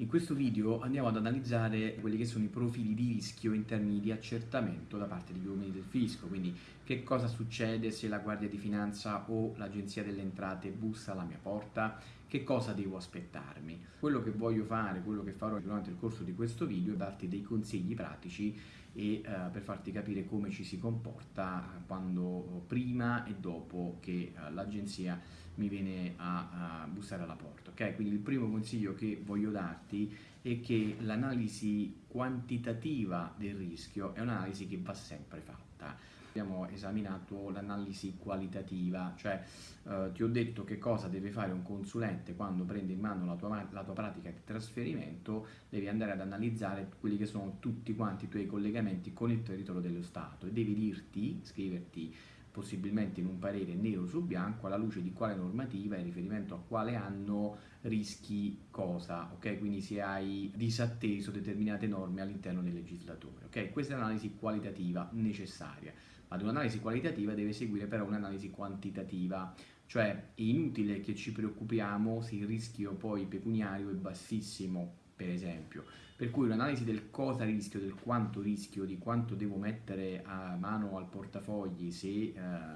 In questo video andiamo ad analizzare quelli che sono i profili di rischio in termini di accertamento da parte degli uomini del fisco, quindi che cosa succede se la Guardia di Finanza o l'Agenzia delle Entrate bussa alla mia porta, che cosa devo aspettarmi. Quello che voglio fare, quello che farò durante il corso di questo video è darti dei consigli pratici e eh, per farti capire come ci si comporta quando prima e dopo che eh, l'agenzia mi viene a, a, bussare alla porta. Ok? Quindi il primo consiglio che voglio darti è che l'analisi quantitativa del rischio è un'analisi che va sempre fatta. Abbiamo esaminato l'analisi qualitativa, cioè eh, ti ho detto che cosa deve fare un consulente quando prende in mano la tua, la tua pratica di trasferimento, devi andare ad analizzare quelli che sono tutti quanti i tuoi collegamenti con il territorio dello Stato e devi dirti, scriverti possibilmente in un parere nero su bianco alla luce di quale normativa in riferimento a quale anno rischi cosa, ok? Quindi se hai disatteso determinate norme all'interno del legislatore, ok? Questa è l'analisi qualitativa necessaria, ad un'analisi qualitativa deve seguire però un'analisi quantitativa, cioè è inutile che ci preoccupiamo se il rischio poi pecuniario è bassissimo, per esempio. Per cui l'analisi del cosa rischio, del quanto rischio, di quanto devo mettere a mano al portafogli se eh,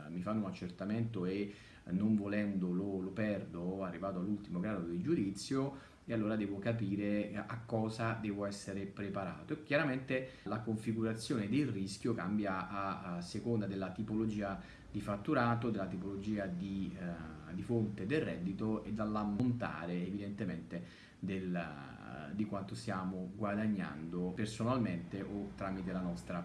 mi fanno un accertamento e non volendo lo, lo perdo, arrivato all'ultimo grado di giudizio, e allora devo capire a cosa devo essere preparato. Chiaramente la configurazione del rischio cambia a, a seconda della tipologia di fatturato, della tipologia di, uh, di fonte del reddito e dall'ammontare evidentemente del, di quanto stiamo guadagnando personalmente o tramite la nostra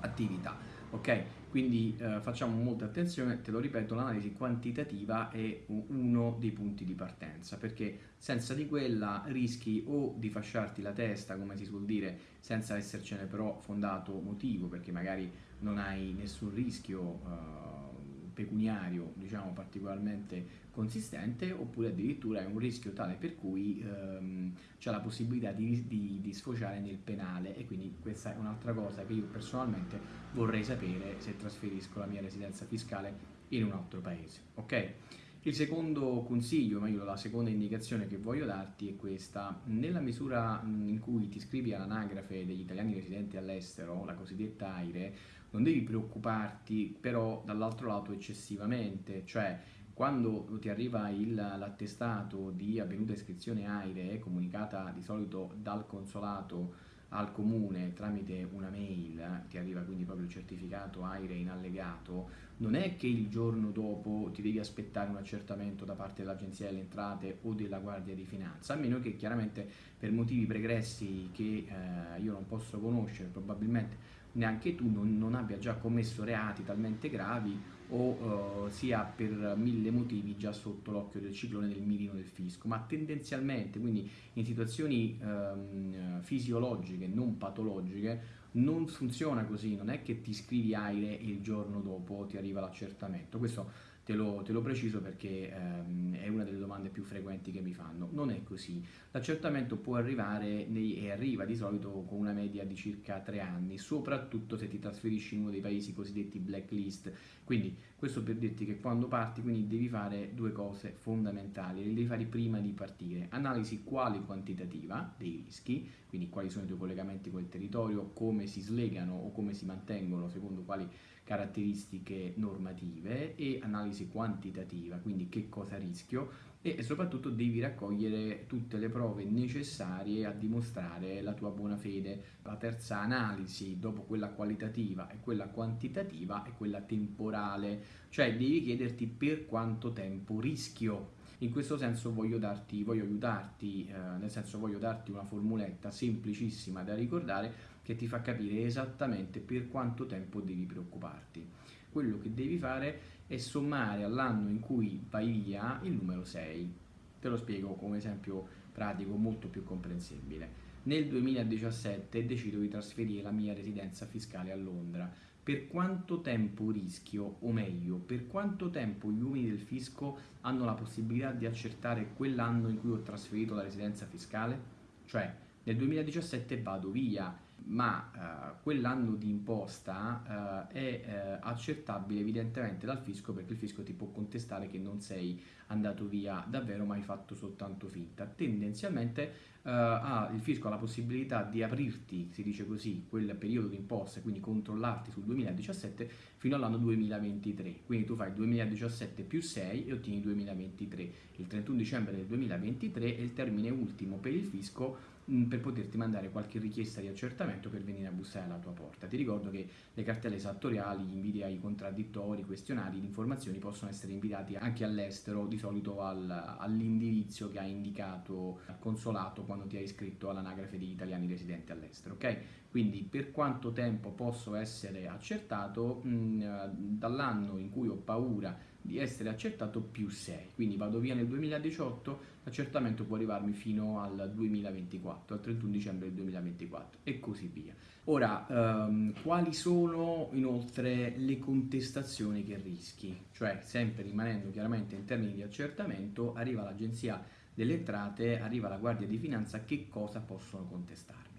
attività. Ok? Quindi eh, facciamo molta attenzione, te lo ripeto, l'analisi quantitativa è uno dei punti di partenza, perché senza di quella rischi o di fasciarti la testa, come si suol dire, senza essercene però fondato motivo, perché magari non hai nessun rischio eh, pecuniario diciamo particolarmente consistente oppure addirittura è un rischio tale per cui ehm, c'è la possibilità di, di, di, sfociare nel penale e quindi questa è un'altra cosa che io personalmente vorrei sapere se trasferisco la mia residenza fiscale in un altro paese ok il secondo consiglio, meglio la seconda indicazione che voglio darti è questa. Nella misura in cui ti iscrivi all'anagrafe degli italiani residenti all'estero, la cosiddetta AIRE, non devi preoccuparti però dall'altro lato eccessivamente, cioè quando ti arriva l'attestato di avvenuta iscrizione AIRE comunicata di solito dal consolato al comune tramite una mail, ti arriva quindi proprio il certificato AIRE in allegato, non è che il giorno dopo ti devi aspettare un accertamento da parte dell'Agenzia delle Entrate o della Guardia di Finanza, a meno che chiaramente per motivi pregressi che eh, io non posso conoscere, probabilmente neanche tu non, non abbia già commesso reati talmente gravi o uh, sia per mille motivi già sotto l'occhio del ciclone del mirino del fisco, ma tendenzialmente, quindi in situazioni um, fisiologiche, non patologiche, non funziona così, non è che ti scrivi aire il giorno dopo ti arriva l'accertamento, questo te lo, te lo preciso perché ehm, è una delle domande più frequenti che mi fanno. Non è così. L'accertamento può arrivare nei, e arriva di solito con una media di circa tre anni, soprattutto se ti trasferisci in uno dei paesi cosiddetti blacklist. Quindi questo per dirti che quando parti quindi devi fare due cose fondamentali, le devi fare prima di partire. Analisi quale quantitativa dei rischi, quindi quali sono i tuoi collegamenti con il territorio, come si slegano o come si mantengono secondo quali caratteristiche normative e analisi quantitativa, quindi che cosa rischio e soprattutto devi raccogliere tutte le prove necessarie a dimostrare la tua buona fede. La terza analisi, dopo quella qualitativa e quella quantitativa, è quella temporale, cioè devi chiederti per quanto tempo rischio. In questo senso voglio, darti, voglio aiutarti, eh, nel senso voglio darti una formuletta semplicissima da ricordare che ti fa capire esattamente per quanto tempo devi preoccuparti. Quello che devi fare è sommare all'anno in cui vai via il numero 6. Te lo spiego come esempio pratico molto più comprensibile. Nel 2017 decido di trasferire la mia residenza fiscale a Londra. Per quanto tempo rischio, o meglio, per quanto tempo gli uomini del fisco hanno la possibilità di accertare quell'anno in cui ho trasferito la residenza fiscale? Cioè, nel 2017 vado via, ma eh, quell'anno di imposta eh, è eh, accertabile evidentemente dal fisco perché il fisco ti può contestare che non sei andato via davvero ma hai fatto soltanto finta. Tendenzialmente Uh, ha, il fisco ha la possibilità di aprirti, si dice così, quel periodo di imposta, quindi controllarti sul 2017 fino all'anno 2023. Quindi tu fai 2017 più 6 e ottieni 2023. Il 31 dicembre del 2023 è il termine ultimo per il fisco per poterti mandare qualche richiesta di accertamento per venire a bussare alla tua porta. Ti ricordo che le cartelle esattoriali, gli inviti ai contraddittori, questionari di informazioni possono essere inviati anche all'estero, di solito al, all'indirizzo che hai indicato al consolato quando ti hai iscritto all'anagrafe degli italiani residenti all'estero, ok? Quindi per quanto tempo posso essere accertato? Mh, mm, dall'anno in cui ho paura di essere accertato più 6, quindi vado via nel 2018, l'accertamento può arrivarmi fino al 2024, al 31 dicembre del 2024 e così via. Ora, ehm, quali sono inoltre le contestazioni che rischi? Cioè, sempre rimanendo chiaramente in termini di accertamento, arriva l'agenzia delle entrate, arriva la Guardia di Finanza, che cosa possono contestarmi?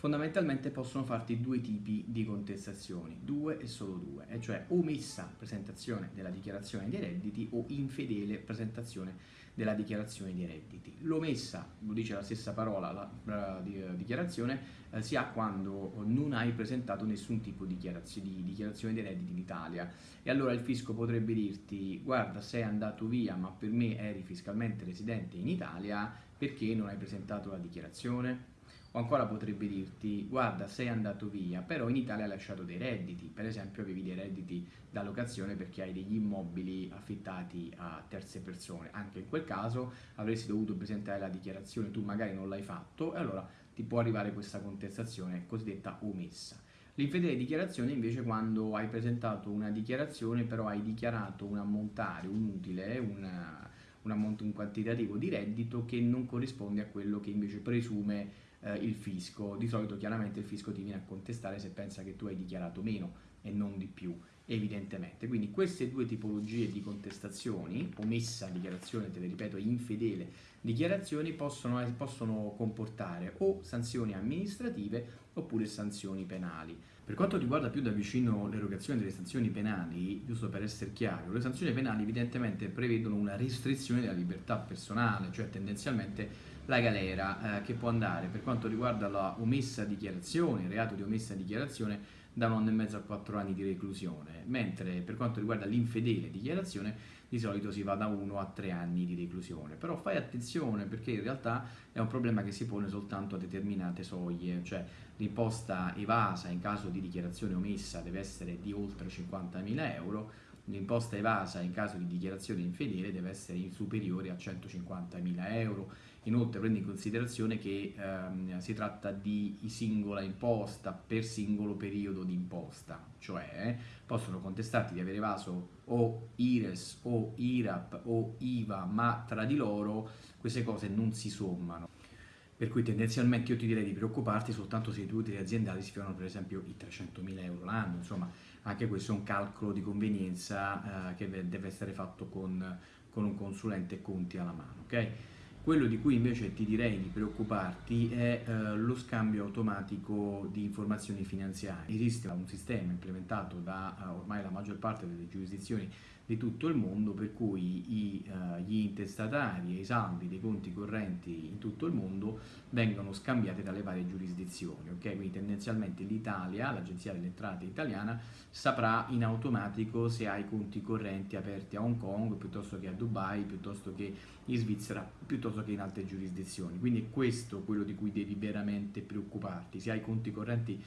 Fondamentalmente possono farti due tipi di contestazioni, due e solo due, e cioè omessa presentazione della dichiarazione dei redditi o infedele presentazione della dichiarazione dei redditi. L'omessa, lo dice la stessa parola, la, la di, uh, dichiarazione, uh, si ha quando non hai presentato nessun tipo di dichiarazione, di dichiarazione dei redditi in Italia e allora il fisco potrebbe dirti guarda sei andato via ma per me eri fiscalmente residente in Italia perché non hai presentato la dichiarazione? O ancora potrebbe dirti, guarda, sei andato via, però in Italia hai lasciato dei redditi, per esempio avevi dei redditi da locazione perché hai degli immobili affittati a terze persone. Anche in quel caso avresti dovuto presentare la dichiarazione, tu magari non l'hai fatto, e allora ti può arrivare questa contestazione cosiddetta omessa. L'infedele dichiarazione invece quando hai presentato una dichiarazione però hai dichiarato un ammontare, un utile, una, un, ammonto, un quantitativo di reddito che non corrisponde a quello che invece presume eh, il fisco. Di solito chiaramente il fisco ti viene a contestare se pensa che tu hai dichiarato meno e non di più, evidentemente. Quindi queste due tipologie di contestazioni, omessa dichiarazione, te le ripeto, infedele dichiarazioni, possono, possono comportare o sanzioni amministrative oppure sanzioni penali. Per quanto riguarda più da vicino l'erogazione delle sanzioni penali, giusto per essere chiaro, le sanzioni penali evidentemente prevedono una restrizione della libertà personale, cioè tendenzialmente la galera eh, che può andare per quanto riguarda la omessa dichiarazione, il reato di omessa dichiarazione da un anno e mezzo a quattro anni di reclusione, mentre per quanto riguarda l'infedele dichiarazione di solito si va da uno a tre anni di reclusione. Però fai attenzione perché in realtà è un problema che si pone soltanto a determinate soglie, cioè l'imposta evasa in caso di dichiarazione omessa deve essere di oltre 50.000 euro, l'imposta evasa in caso di dichiarazione infedele deve essere superiore a 150.000 euro Inoltre prendi in considerazione che ehm, si tratta di singola imposta per singolo periodo di imposta, cioè possono contestarti di aver evaso o IRES o IRAP o IVA, ma tra di loro queste cose non si sommano. Per cui tendenzialmente io ti direi di preoccuparti soltanto se i tuoi aziendali si fiorano per esempio i 300.000 euro l'anno, insomma anche questo è un calcolo di convenienza eh, che deve essere fatto con, con un consulente conti alla mano, ok? Quello di cui invece ti direi di preoccuparti è eh, lo scambio automatico di informazioni finanziarie. Esiste un sistema implementato da uh, ormai la maggior parte delle giurisdizioni di tutto il mondo per cui i, uh, gli intestatari e i saldi dei conti correnti in tutto il mondo vengono scambiati dalle varie giurisdizioni. Okay? Quindi tendenzialmente l'Italia, l'Agenzia delle Entrate italiana, saprà in automatico se hai conti correnti aperti a Hong Kong piuttosto che a Dubai, piuttosto che in Svizzera, piuttosto che in altre giurisdizioni. Quindi è questo quello di cui devi veramente preoccuparti. Se hai conti correnti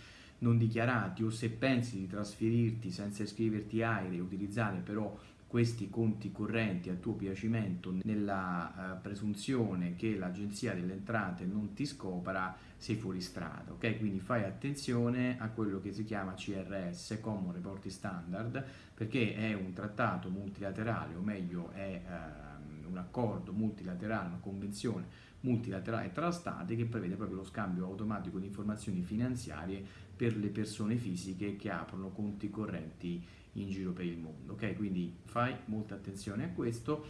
non dichiarati o se pensi di trasferirti senza iscriverti AIRE e utilizzare però questi conti correnti a tuo piacimento nella uh, presunzione che l'agenzia delle entrate non ti scopra sei fuori strada ok? Quindi fai attenzione a quello che si chiama CRS Common Reporting Standard perché è un trattato multilaterale o meglio è uh, un accordo multilaterale una convenzione multilaterale tra stati che prevede proprio lo scambio automatico di informazioni finanziarie per le persone fisiche che aprono conti correnti in giro per il mondo. Ok, quindi fai molta attenzione a questo.